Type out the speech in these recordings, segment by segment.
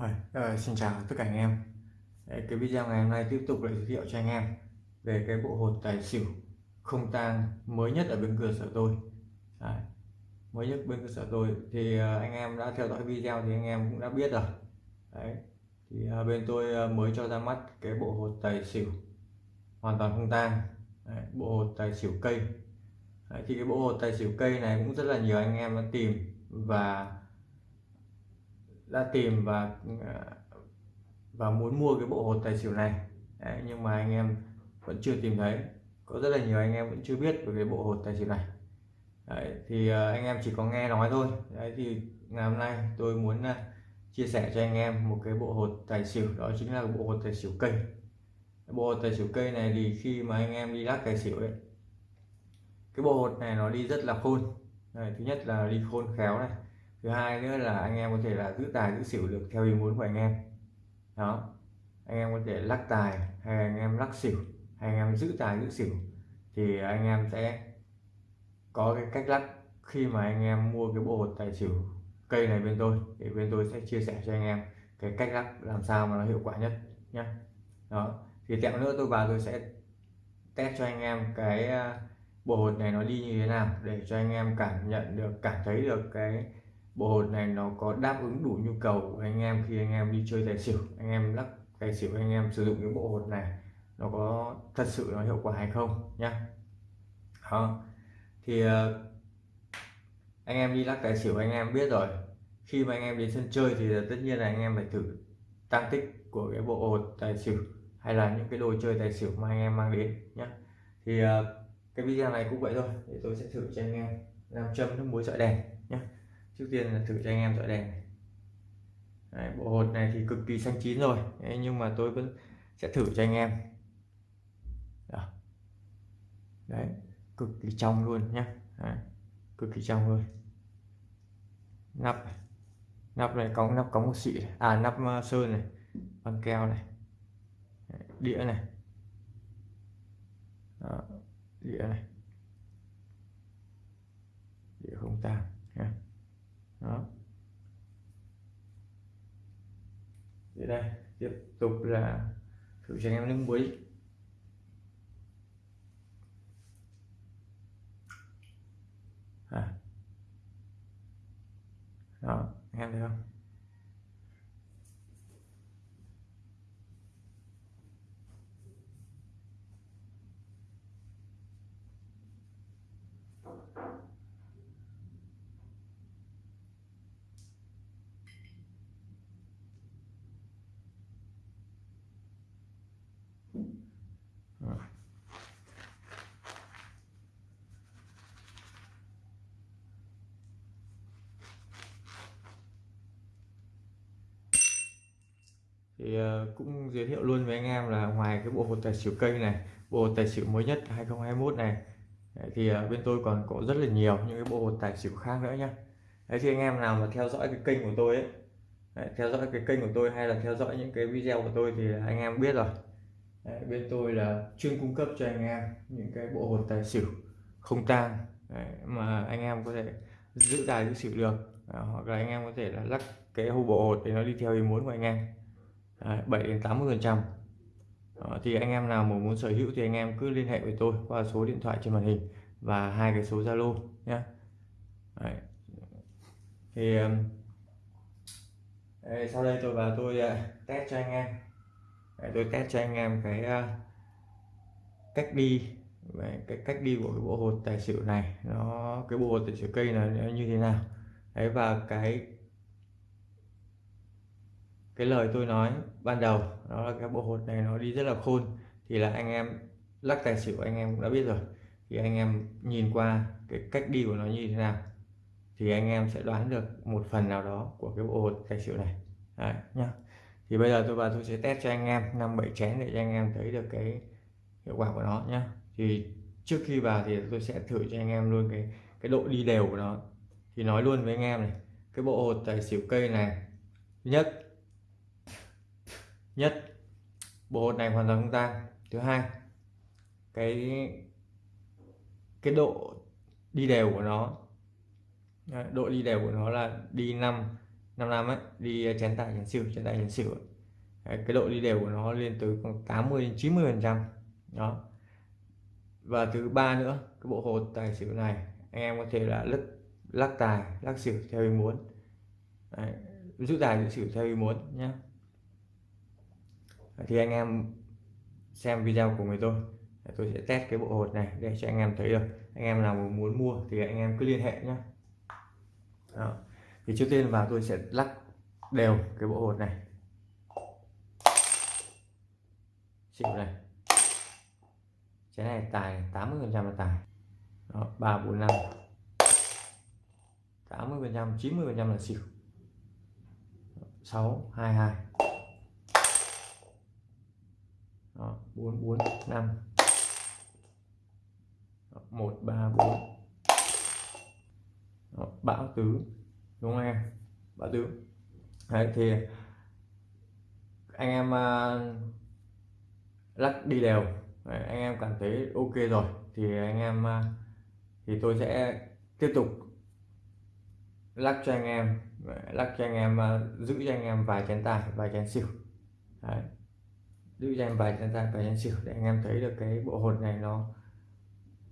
Rồi, ờ, xin chào tất cả anh em. Đấy, cái video ngày hôm nay tiếp tục lại giới thiệu cho anh em về cái bộ hột tài xỉu không tang mới nhất ở bên cửa sở tôi. Đấy, mới nhất bên cơ sở tôi. Thì uh, anh em đã theo dõi video thì anh em cũng đã biết rồi. Đấy, thì uh, bên tôi uh, mới cho ra mắt cái bộ hột tài xỉu hoàn toàn không tang. Đấy, bộ hột tài xỉu cây. Đấy, thì cái bộ hột tài xỉu cây này cũng rất là nhiều anh em đã tìm và đã tìm và ờ, và muốn mua cái bộ hột tài xỉu này. Đấy, nhưng mà anh em vẫn chưa tìm thấy. Có rất là nhiều anh em vẫn chưa biết về cái bộ hột tài xỉu này. Đấy, thì ờ, anh em chỉ có nghe nói thôi. Đấy, thì ngày hôm nay tôi muốn ờ, chia sẻ cho anh em một cái bộ hột tài xỉu đó chính là bộ hột tài xỉu cây. Bộ hột tài xỉu cây này thì khi mà anh em đi lắc tài xỉu ấy cái bộ hột này nó đi rất là khôn. Đấy, thứ nhất là đi khôn khéo này thứ hai nữa là anh em có thể là giữ tài, giữ xỉu được theo ý muốn của anh em. Đó. Anh em có thể lắc tài, hay anh em lắc xỉu, hay anh em giữ tài, giữ xỉu, thì anh em sẽ có cái cách lắc khi mà anh em mua cái bộ hột tài xỉu cây này bên tôi, thì bên tôi sẽ chia sẻ cho anh em cái cách lắc làm sao mà nó hiệu quả nhất nhé đó. Thì tẹo nữa tôi vào tôi sẽ test cho anh em cái à, bộ hột này nó đi như thế nào, để cho anh em cảm nhận được, cảm thấy được cái bộ hột này nó có đáp ứng đủ nhu cầu của anh em khi anh em đi chơi tài xỉu. Anh em lắc tài xỉu, anh em sử dụng cái bộ hột này, nó có thật sự nó hiệu quả hay không nhá. Đó. Thì ờ, anh em đi lắc tài xỉu anh em biết rồi. Khi mà anh em đến sân chơi thì tất nhiên là anh em phải thử tăng tích của cái bộ hột tài xỉu hay là những cái đồ chơi tài xỉu mà anh em mang đến nhé thì ờ, cái video này cũng vậy thôi. Thì tôi sẽ thử cho anh em làm châm nước muối sợi đèn nhé trước tiên là thử cho anh em dọi đèn này. Đấy, bộ hột này thì cực kỳ xanh chín rồi. Đấy, nhưng mà tôi vẫn sẽ thử cho anh em. Đó. đấy cực kỳ trong luôn nhé đấy, cực kỳ trong luôn. Nắp nắp này cống nắp có một xị à nắp ờ, sơn này. Băng keo này. Đĩa này. Đó, đĩa này. Đĩa không tan nhé đó. Thì đây, tiếp tục là thử cho anh em nước muối à. đó anh em thấy không? Thì ờ, cũng giới thiệu luôn với anh em là ngoài cái bộ hột tài xỉu cây này bộ hột tài xỉu mới nhất 2021 này thì ờ, bên tôi còn có rất là nhiều những cái bộ hột tài xỉu khác nữa nhé đấy thì anh em nào mà theo dõi cái kênh của tôi ấy đấy, theo dõi cái kênh của tôi hay là theo dõi những cái video của tôi thì anh em biết rồi. Đấy, bên tôi là chuyên cung cấp cho anh em những cái bộ hột tài xỉu không tang mà anh em có thể giữ tài giữ xỉu được à, hoặc là anh em có thể là lắc cái hộp bộ hột để nó đi theo ý muốn của anh em. 7 đến 80 phần trăm. Ờ, thì anh em nào mà muốn sở hữu thì anh em cứ liên hệ với tôi qua số điện thoại trên màn hình và hai cái số Zalo nhé Đấy. thì đây, sau đây tôi vào tôi uh, test cho anh em. Đấy, tôi test cho anh em cái uh, cách đi về cái cách đi của cái bộ hột tài xỉu này. Nó cái bộ hột tài xỉu cây này nó như thế nào. Đấy và cái cái lời tôi nói ban đầu đó là cái bộ hột này nó đi rất là khôn. Thì là anh em lắc tài xỉu anh em cũng đã biết rồi. Thì anh em nhìn qua cái cách đi của nó như thế nào thì anh em sẽ đoán được một phần nào đó của cái bộ hột tài xỉu này. Đấy, nhá. Thì bây giờ tôi vào tôi sẽ test cho anh em năm bảy chén để cho anh em thấy được cái hiệu quả của nó nhá. Thì trước khi vào thì tôi sẽ thử cho anh em luôn cái cái độ đi đều của nó. Thì nói luôn với anh em này cái bộ hột tài xỉu cây này nhất nhất bộ hột này hoàn toàn không tang. Thứ hai cái cái độ đi đều của nó độ đi đều của nó là đi 5 5 năm ấy đi ờ, chén tài chén xỉu chén tài chén xỉu Đấy, cái độ đi đều của nó lên tới khoảng 80 đến 90 phần trăm. Đó. Và thứ ba nữa cái bộ hột tài xỉu này anh em có thể là lắc lắc tài lắc xỉu theo ý muốn. Đấy, giữ tài giữ xỉu theo ý muốn nhé thì anh em xem video của người tôi tôi sẽ test cái bộ hột này để cho anh em thấy được. Anh em nào muốn mua thì anh em cứ liên hệ nhé Đó. thì trước tiên vào tôi sẽ lắc đều cái bộ hột này. Xỉu này. Cái này tài 80 phần trăm là tài. Đó, 3 4 5 80 phần trăm 90 phần trăm là xỉu 6 22 Đó, 4 4 5 Đó, 1 3 4 Đó, bão tứ đúng không em? Bão tứ. Đấy, thì anh em uh, lắc đi đều. Đấy, anh em cảm thấy ok rồi thì anh em uh, thì tôi sẽ tiếp tục lắc cho anh em. Lắc cho anh em uh, giữ cho anh em vài chén tài vài chén xỉu. Đấy giữ cho em vài chén dài vài chén xỉu để anh em thấy được cái bộ hột này nó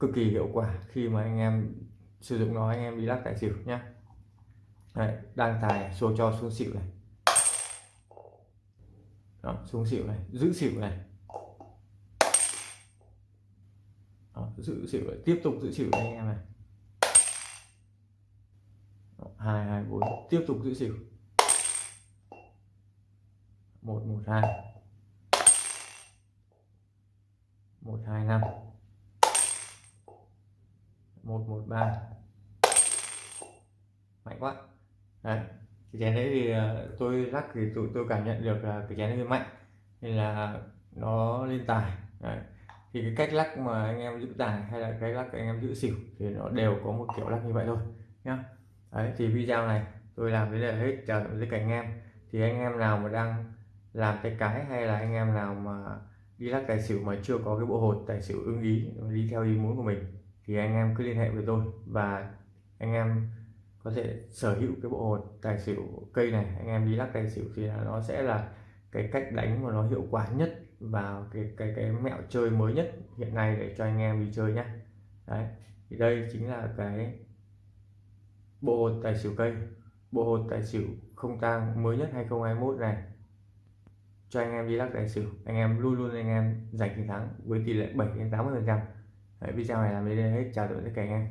cực kỳ hiệu quả khi mà anh em sử dụng nó anh em đi lắc tài xỉu nhé Đấy, đang tài xô cho xuống xỉu này. Đó, xuống xỉu này giữ xỉu này. Đó, giữ xỉu này. tiếp tục giữ xỉu đây anh em này. Hai hai bốn tiếp tục giữ xỉu. Một một hai. Một, hai, năm. Một một, ba. Mạnh quá. Đấy, cái chén đấy thì ờ, tôi lắc thì tụi tôi cảm nhận được là cái chén hơi mạnh, nên là nó lên tài. Đấy. thì cái cách lắc mà anh em giữ tài hay là cái lắc anh em giữ xỉu thì nó đều có một kiểu lắc như vậy thôi, nhá. Đấy, thì video này tôi làm đến đây là hết chào tất cả anh em. Thì anh em nào mà đang làm tay cái hay là anh em nào mà đi lắc tài xỉu mà chưa có cái bộ hột, tài xỉu ưng ý, đi theo ý muốn của mình, thì anh em cứ liên hệ với tôi. Và anh em có thể sở hữu cái bộ hột, tài xỉu cây này, anh em đi lắc tài xỉu thì nó sẽ là cái cách đánh mà nó hiệu quả nhất và cái cái cái mẹo chơi mới nhất hiện nay để cho anh em đi chơi nhé đấy, thì đây chính là cái bộ hột tài xỉu cây. Bộ hột tài xỉu không tang mới nhất 2021 này cho anh em đi lắc tài xỉu. Anh em luôn luôn anh em giành chiến thắng với tỷ lệ 7 đến 80 phần trăm. Video này làm đến đây hết. Chào tạm biệt tất cả anh em.